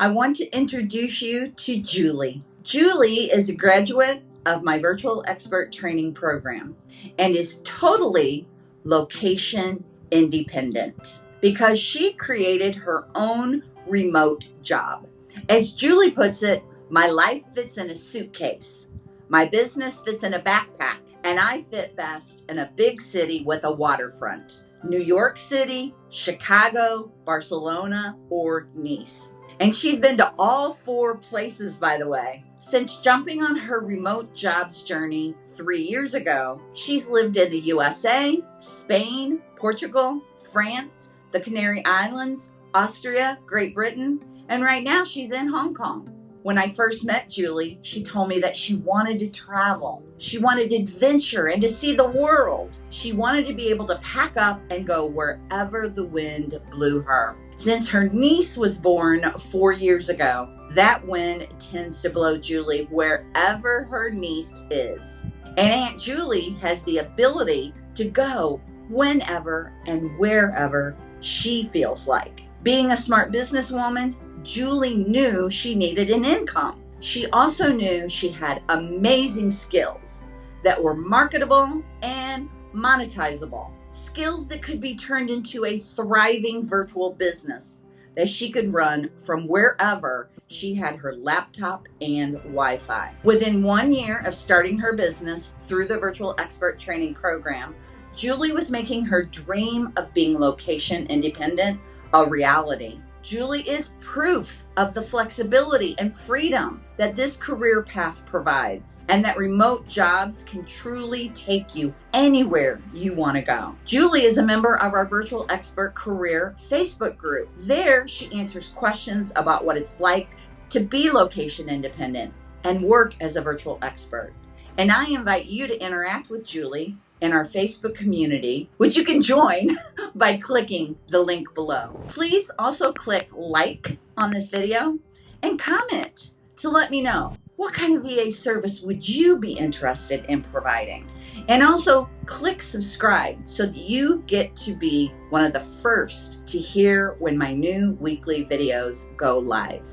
I want to introduce you to Julie. Julie is a graduate of my virtual expert training program and is totally location independent because she created her own remote job. As Julie puts it, my life fits in a suitcase, my business fits in a backpack, and I fit best in a big city with a waterfront. New York City, Chicago, Barcelona, or Nice. And she's been to all four places, by the way. Since jumping on her remote jobs journey three years ago, she's lived in the USA, Spain, Portugal, France, the Canary Islands, Austria, Great Britain, and right now she's in Hong Kong. When I first met Julie, she told me that she wanted to travel. She wanted adventure and to see the world. She wanted to be able to pack up and go wherever the wind blew her. Since her niece was born four years ago, that wind tends to blow Julie wherever her niece is. And Aunt Julie has the ability to go whenever and wherever she feels like. Being a smart businesswoman, Julie knew she needed an income. She also knew she had amazing skills that were marketable and monetizable. Skills that could be turned into a thriving virtual business that she could run from wherever she had her laptop and Wi Fi. Within one year of starting her business through the Virtual Expert Training Program, Julie was making her dream of being location independent a reality. Julie is proof of the flexibility and freedom that this career path provides, and that remote jobs can truly take you anywhere you want to go. Julie is a member of our Virtual Expert Career Facebook group. There, she answers questions about what it's like to be location independent and work as a virtual expert. And I invite you to interact with Julie in our Facebook community, which you can join by clicking the link below. Please also click like on this video and comment to let me know what kind of VA service would you be interested in providing? And also click subscribe so that you get to be one of the first to hear when my new weekly videos go live.